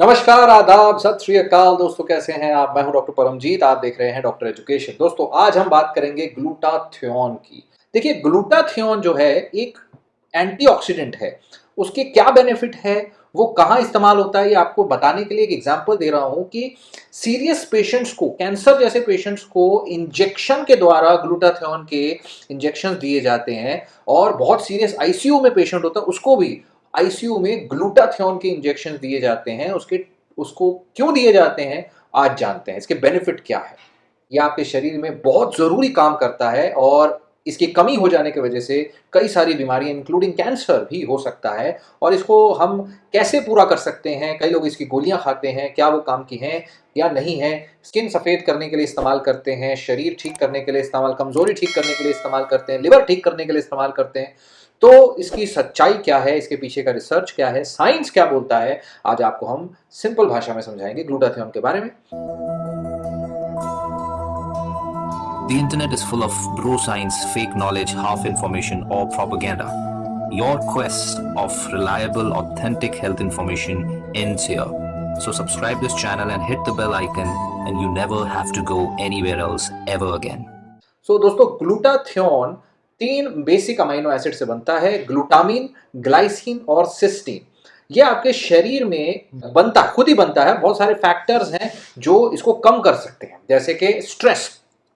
नमस्कार, आदाब, सत श्री अकाल। दोस्तों, कैसे हैं आप? मैं हूँ डॉक्टर परमजीत, आप देख रहे हैं डॉक्टर एजुकेशन। दोस्तों, आज हम बात करेंगे ग्लूटाथियोन की। देखिए, ग्लूटाथियोन जो है, एक एंटीऑक्सीडेंट है। उसके क्या बेनिफिट है? वो कहाँ इस्तेमाल होता है? ये आपको बताने के लिए एक एग्जांपल दे रहा हूँ कि सीरियस पेशेंट्स को कैंसर जैसे पेशेंट्स को इंजेक्शन के द्वारा ग्लूटाथियोन के इंजेक्शन दिए जाते हैं और बहुत सीरियस आईसीयू में पेशेंट होता है, उसको भी आईसीयू में ग्लूटाथियोन के इंजेक्शन दिए जाते हैं, उसके, उसको क्यों दिए जाते हैं, आज जानते हैं। इसके बेनिफिट क्या है? यह आपके शरीर में बहुत ज़रूरी काम करता है और इसकी कमी हो जाने की वजह से कई सारी बीमारियाँ इंक्लूडिंग कैंसर भी हो सकता है। और इसको हम कैसे पूरा कर सकते हैं? कई लोग इसकी गोलियाँ खाते हैं, क्या वो काम की हैं या नहीं है? स्किन सफ़ेद करने के लिए इस्तेमाल करते हैं, शरीर ठीक करने के लिए इस्तेमाल, कमज़ोरी ठीक करने के लिए इस्तेमाल करते हैं लिवर ठीक करने के लिए इस्तेमाल करते हैं। तो इसकी सच्चाई क्या है? इसके पीछे का रिसर्च क्या है? साइंस क्या बोलता है? आज आपको हम सिंपल भाषा में समझाएँगे ग्लूटाथियोन के बारे में। The internet is full of bro science, fake knowledge, half information, or propaganda. Your quest of reliable, authentic health information ends here. So subscribe this channel and hit the bell icon and you never have to go anywhere else ever again. So दोस्तों glutathione तीन basic amino acid से बनता है glutamine glycine और cysteine ये आपके शरीर में बनता खुद ही बनता है बहुत सारे फैक्टर्स हैं जो इसको कम कर सकते हैं जैसे कि स्ट्रेस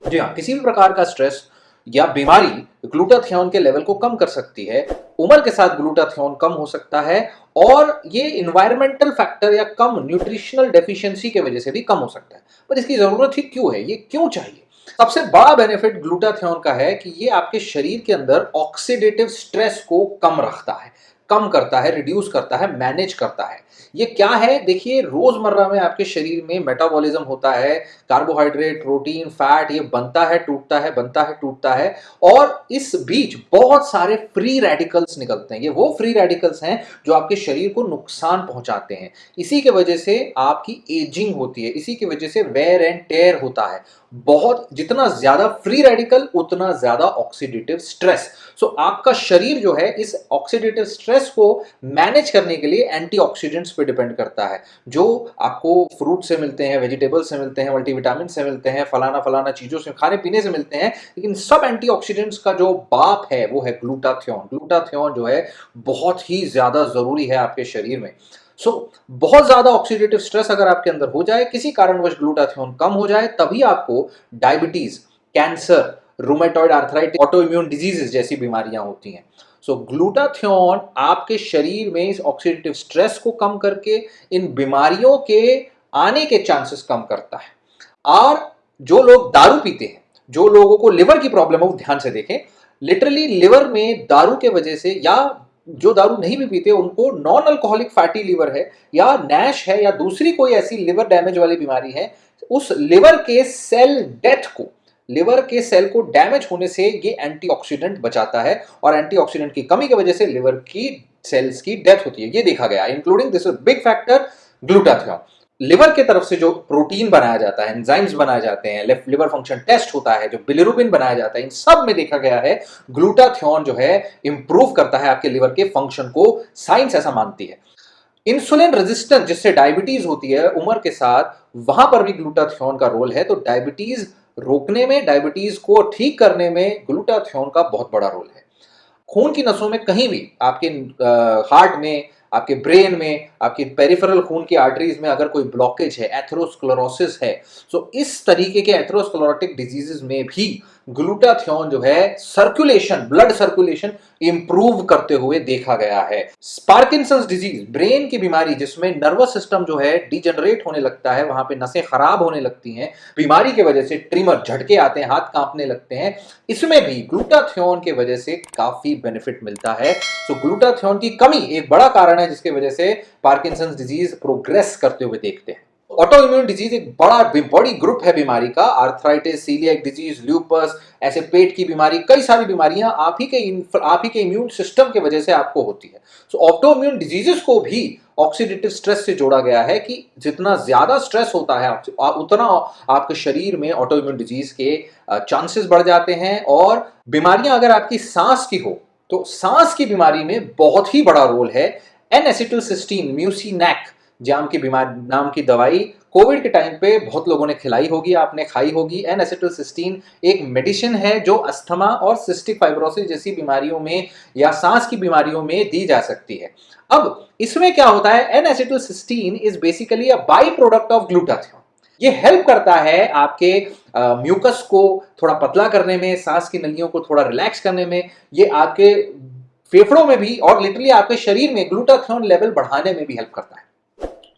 जी हाँ किसी भी प्रकार का स्ट्रेस या बीमारी ग्लूटाथियोन के लेवल को कम कर सकती है, उम्र के साथ ग्लूटाथियोन कम हो सकता है और ये इन्वायरमेंटल फैक्टर या कम न्यूट्रिशनल डेफिशिएंसी के वजह से भी कम हो सकता है। पर इसकी ज़रूरत ही क्यों है? ये क्यों चाहिए? सबसे बड़ा बेनिफिट ग्लूटाथियोन का है कि ये आपके शरीर के अंदर ऑक्सीडेटिव स्ट्रेस को कम रखता है। कम करता है रिड्यूस करता है मैनेज करता है। ये क्या है? देखिए, रोज़मर्रा में आपके शरीर में मेटाबॉलिज्म होता है कार्बोहाइड्रेट प्रोटीन फैट ये बनता है, टूटता है, बनता है, टूटता है और इस बीच बहुत सारे फ्री रेडिकल्स निकलते हैं। ये वो फ्री रेडिकल्स हैं जो आपके शरीर को नुकसान पहुंचाते हैं। इसी के वजह से आपकी एजिंग होती है, इसी की वजह से वेयर एंड टेयर होता है। बहुत, जितना ज़्यादा फ्री रेडिकल उतना ज़्यादा ऑक्सीडेटिव स्ट्रेस सो आपका शरीर जो है, इस ऑक्सीडेटिव स्ट्रेस को मैनेज करने के लिए एंटीऑक्सीडेंट्स पे डिपेंड करता है जो आपको फ्रूट से मिलते हैं वेजिटेबल से मिलते हैं मल्टीविटामिन से मिलते हैं फलाना फलाना चीज़ों से खाने पीने से मिलते हैं लेकिन सब एंटीऑक्सीडेंट्स का जो बाप है वो है ग्लूटाथियोन ग्लूटाथियोन जो है बहुत ही ज़्यादा ज़रूरी है आपके शरीर में। सो so, बहुत ज़्यादा ऑक्सीडेटिव स्ट्रेस अगर आपके अंदर हो जाए किसी कारणवश ग्लूटाथियोन कम हो जाए तभी आपको diabetes cancer rheumatoid arthritis auto immune diseases जैसी बीमारियाँ होती हैं। सो ग्लूटाथियोन आपके शरीर में इस ऑक्सीडेटिव स्ट्रेस को कम करके इन बीमारियों के आने के चांसेस कम करता है। और जो लोग दारू पीते हैं, जो लोगों को लिवर की प्रॉब्लम है, वो ध्यान से देखें। लिटरली लिवर में दारू के वजह से या जो दारू नहीं भी पीते, उनको नॉन अल्कोहलिक फैटी लिवर है या नैश है या दूसरी कोई ऐसी लिवर डैमेज वाली बीमारी है, उस लिवर के सेल डेथ को लिवर के सेल को डैमेज होने से ये एंटीऑक्सीडेंट बचाता है और एंटीऑक्सीडेंट की कमी की वजह से लिवर की सेल्स की डेथ होती है। ये देखा गया including this big factor glutathione liver के तरफ़ से जो प्रोटीन बनाया जाता है एंजाइम्स बनाए जाते हैं लिवर फ़ंक्शन टेस्ट होता है, जो बिलिरुबिन बनाया जाता है, इन सब में देखा गया है ग्लूटाथियोन जो है इंप्रूव करता है आपके लिवर के फ़ंक्शन को साइंस ऐसा मानती है। इंसुलिन रेजिस्टेंस जिससे डायबिटीज़ होती है, उम्र के साथ, वहाँ पर भी ग्लूटाथियोन का रोल है तो डायबिटीज़ रोकने में डायबिटीज़ को ठीक करने में ग्लूटाथियोन का बहुत बड़ा रोल है। खून की नसों में कहीं भी, आपके हार्ट में, आपके ब्रेन में, आपके पेरिफेरल खून की आर्टरीज में अगर कोई ब्लॉकेज है एथरोस्क्लोरोसिस है तो इस तरीके के एथरोस्क्लोरोटिक डिजीजेज में भी ग्लूटाथियोन जो है सर्कुलेशन ब्लड सर्कुलेशन इंप्रूव करते हुए देखा गया है। स्पार्किंसंस डिज़ीज़ ब्रेन की बीमारी जिसमें नर्वस सिस्टम जो है डिजनरेट होने लगता है, वहाँ पे नसें खराब होने लगती हैं, बीमारी की वजह से ट्रिमर झटके आते हैं, हाथ कांपने लगते हैं, इसमें भी ग्लूटाथियोन की वजह से काफ़ी बेनिफिट मिलता है। तो ग्लूटाथियोन की कमी एक बड़ा कारण है जिसकी वजह से पार्किंसंस डिज़ीज़ प्रोग्रेस करते हुए देखते हैं। ऑटो इम्यून डिज़ीज़ एक बड़ा, बड़ी ग्रुप है बीमारी का। आर्थराइटिस सीलियक डिज़ीज़ ल्यूपस ऐसे पेट की बीमारी, कई सारी बीमारियाँ आप ही के आप ही के इम्यून सिस्टम की वजह से आपको होती है। सो ऑटो इम्यून डिजीजेस को भी ऑक्सीडेटिव स्ट्रेस से जोड़ा गया है कि जितना ज़्यादा स्ट्रेस होता है उतना आपके शरीर में ऑटो इम्यून डिज़ीज़ के चांसेस बढ़ जाते हैं और बीमारियाँ अगर आपकी सांस की हो तो सांस की बीमारी में बहुत ही बड़ा रोल है। एन एसिटिल सिस्टीन म्यूसीनैक जाम की बीमारी, नाम की दवाई। कोविड के टाइम पे बहुत लोगों ने खिलाई होगी, आपने खाई होगी। एन एसिटोसिस्टीन एक मेडिसिन है जो अस्थमा और सिस्टिक फाइब्रोसिस जैसी बीमारियों में या सांस की बीमारियों में दी जा सकती है। अब इसमें क्या होता है? N acetylcysteine is basically a by product of glutathione ये हेल्प करता है आपके म्यूकस को थोड़ा पतला करने में, सांस की नलियों को थोड़ा रिलैक्स करने में। ये आपके फेफड़ों में भी और लिटरली आपके शरीर में ग्लूटाथियोन लेवल बढ़ाने में भी हेल्प करता है।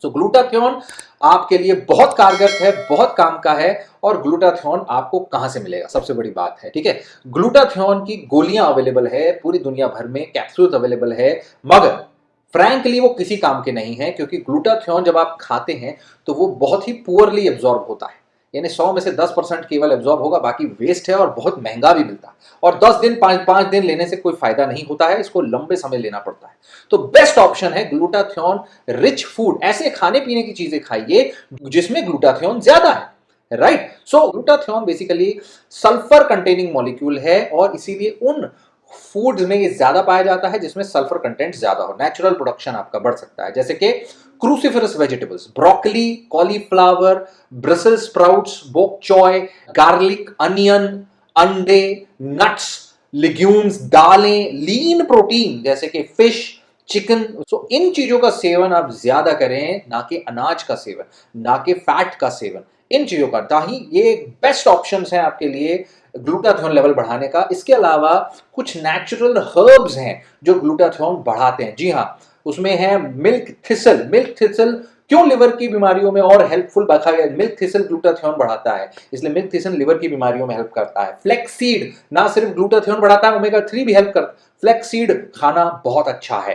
सो so, ग्लूटाथियोन आपके लिए बहुत कारगर है बहुत काम का है और ग्लूटाथियोन आपको कहाँ से मिलेगा? सबसे बड़ी बात है ठीक है? ग्लूटाथियोन की गोलियाँ अवेलेबल है पूरी दुनिया भर में कैप्सूल अवेलेबल है मगर फ्रैंकली वो किसी काम के नहीं है क्योंकि ग्लूटाथियोन जब आप खाते हैं तो वो बहुत ही पुअरली एब्जॉर्ब होता है। यानी 100 में से 10 परसेंट केवल एब्जॉर्ब होगा, बाकी वेस्ट है और बहुत महँगा भी मिलता है। और 10 दिन, पाँच पाँच दिन लेने से कोई फ़ायदा नहीं होता है, इसको लंबे समय लेना पड़ता है। तो बेस्ट ऑप्शन है ग्लूटाथियोन रिच फ़ूड ऐसे खाने पीने की चीज़ें खाइए जिसमें ग्लूटाथियोन ज़्यादा है right so glutathione basically sulphur containing molecule है और इसीलिए उन फूड्स में ये ज़्यादा पाया जाता है, जिसमें सल्फ़र कंटेंट ज़्यादा हो। नेचुरल प्रोडक्शन आपका बढ़ सकता है। जैसे कि cruciferous vegetables broccoli cauliflower Brussels sprouts bok choy garlic onion अंडे नट्स लिग्यूम्स दालें लीन प्रोटीन जैसे कि फ़िश चिकन सो इन चीज़ों का सेवन आप ज़्यादा करें, ना कि अनाज का सेवन, ना कि फैट का सेवन। इन चीज़ों का। ताही ये बेस्ट ऑप्शन है आपके लिए ग्लूटाथियोन लेवल बढ़ाने का। इसके अलावा कुछ नेचुरल हर्ब्स हैं जो ग्लूटाथियोन बढ़ाते हैं। जी हाँ उसमें है मिल्क थिसल मिल्क थिसल क्यों लिवर की बीमारियों में और हेल्पफुल रखा गया मिल्क थिसल ग्लूटाथियोन बढ़ाता है, इसलिए मिल्क थिसल लिवर की बीमारियों में हेल्प करता है। फ्लेक्सीड ना सिर्फ़ ग्लूटाथियोन बढ़ाता है ओमेगा थ्री भी हेल्प करता है फ्लेक्सीड खाना बहुत अच्छा है।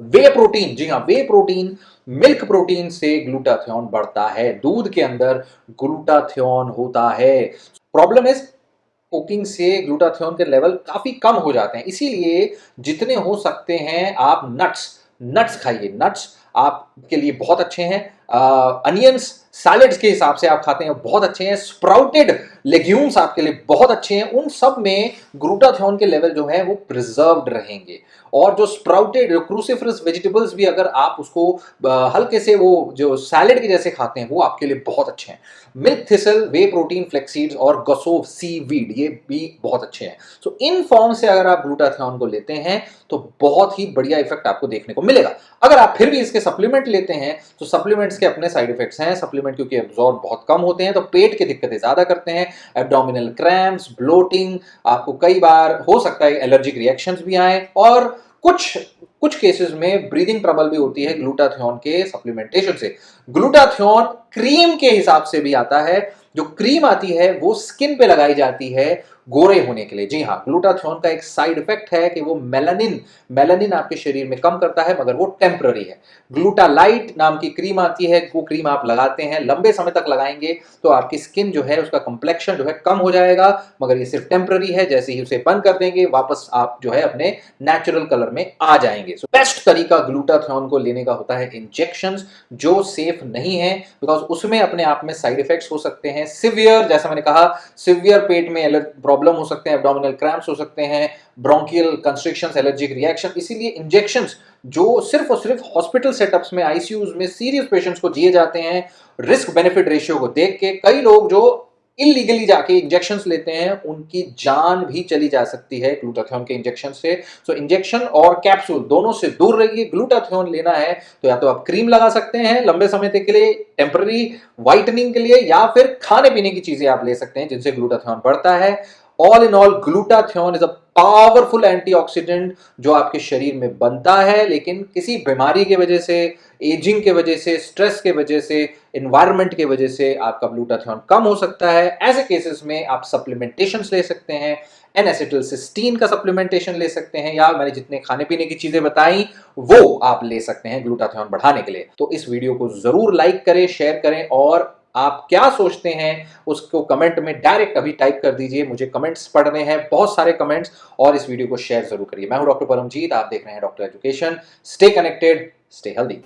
वे प्रोटीन जी हाँ वे प्रोटीन मिल्क प्रोटीन से ग्लूटाथियोन बढ़ता है। दूध के अंदर ग्लूटाथियोन होता है। प्रॉब्लम इज़ कुकिंग से ग्लूटाथियोन के लेवल काफ़ी कम हो जाते हैं। इसीलिए जितने हो सकते हैं आप नट्स नट्स खाइए। नट्स आपके लिए बहुत अच्छे हैं। अनियंस सैलड्स के हिसाब से आप खाते हैं बहुत अच्छे हैं। स्प्राउटेड लेग्यूम्स आपके लिए बहुत अच्छे हैं। उन सब में ग्लूटाथियोन के लेवल जो है वो प्रिजर्व्ड रहेंगे। और जो स्प्राउटेड क्रूसिफरस वेजिटेबल्स भी अगर आप उसको हल्के से वो जो सैलड के जैसे खाते हैं वो आपके लिए बहुत अच्छे हैं। Milk thistle whey protein flaxseeds और गसोव सी वीड ये भी बहुत अच्छे हैं। सो so, इन फॉर्म से अगर आप ग्लूटाथियोन को लेते हैं तो बहुत ही बढ़िया इफ़ेक्ट आपको देखने को मिलेगा। अगर आप फिर भी इसके सप्लीमेंट लेते हैं तो सप्लीमेंट्स के अपने साइड इफेक्ट्स हैं। सप्लीमेंट क्योंकि एब्जॉर्ब बहुत कम होते हैं तो पेट की दिक्कतें ज़्यादा करते हैं एब्डोमिनल क्रैम्प्स ब्लोटिंग आपको कई बार हो सकता है एलर्जिक रिएक्शंस भी आए और कुछ कुछ केसेस में ब्रीदिंग ट्रबल भी होती है ग्लूटाथियोन के सप्लीमेंटेशन से। ग्लूटाथियोन क्रीम के हिसाब से भी आता है, जो क्रीम आती है, वो स्किन पे लगाई जाती है गोरे होने के लिए। जी हाँ ग्लूटाथियोन का एक साइड इफ़ेक्ट है कि वो मेलानिन मेलानिन आपके शरीर में कम करता है, मगर वो टेम्पररी है। ग्लूटालाइट नाम की क्रीम आती है, वो क्रीम आप लगाते हैं, लंबे समय तक लगाएँगे तो आपकी स्किन जो है, उसका कम्प्लेक्शन जो है कम हो जाएगा, मगर ये सिर्फ़ टेम्पररी है, जैसे ही उसे बंद कर देंगे, वापस आप जो है, अपने नेचुरल कलर में आ जाएँगे। सो बेस्ट तरीका ग्लूटाथियोन को लेने का होता है इंजेक्शन जो सेफ़ नहीं है बिकॉज़ उसमें अपने आप में साइड इफेक्ट्स हो सकते हैं। सिवियर जैसा मैंने कहा सिवियर पेट में प्रॉब्लम हो सकते हैं एब्डोमिनल क्रैम्प्स हो सकते हैं ब्रोंकियल कंस्ट्रिक्शन एलर्जिक रिएक्शन इसीलिए इंजेक्शन जो सिर्फ़ और सिर्फ़ हॉस्पिटल सेटअप्स में आईसीयूज में सीरियस पेशेंट्स को दिए जाते हैं रिस्क बेनिफिट रेशियो को देख के कई लोग जो इलीगली जाके इंजेक्शन लेते हैं, उनकी जान भी चली जा सकती है ग्लूटाथियोन के इंजेक्शन से। सो इंजेक्शन और कैप्सूल दोनों से दूर रहिए ग्लूटाथियोन लेना है तो या तो आप क्रीम लगा सकते हैं लंबे समय तक के लिए टेम्पररी व्हाइटनिंग के लिए, या फिर खाने पीने की चीज़ें आप ले सकते हैं जिनसे ग्लूटाथियोन बढ़ता है। All in all glutathione is a powerful antioxidant जो आपके शरीर में बनता है, लेकिन किसी बीमारी की वजह से एजिंग के वजह से स्ट्रेस के वजह से इन्वायरमेंट के वजह से आपका ग्लूटाथियोन कम हो सकता है। ऐसे केसेस में आप सप्लीमेंटेशन ले सकते हैं एन एसिटल सिस्टीन का सप्लीमेंटेशन ले सकते हैं, या मैंने जितने खाने पीने की चीज़ें बताई, वो आप ले सकते हैं ग्लूटाथियोन बढ़ाने के लिए। तो इस वीडियो को ज़रूर लाइक करें शेयर करें, और आप क्या सोचते हैं, उसको कमेंट में डायरेक्ट अभी टाइप कर दीजिए। मुझे कमेंट्स पढ़ने हैं, बहुत सारे कमेंट्स और इस वीडियो को शेयर ज़रूर करिए। मैं हूँ डॉक्टर परमजीत, आप देख रहे हैं doctor education stay connected stay healthy